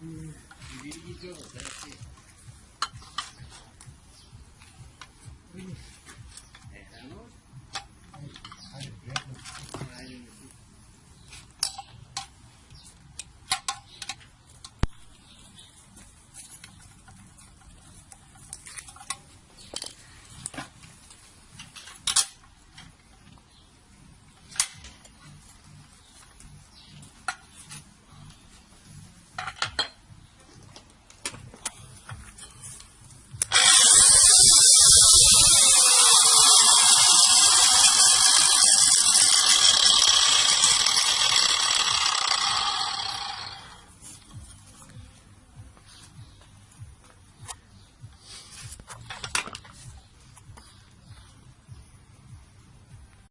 嗯，你离一千五才近。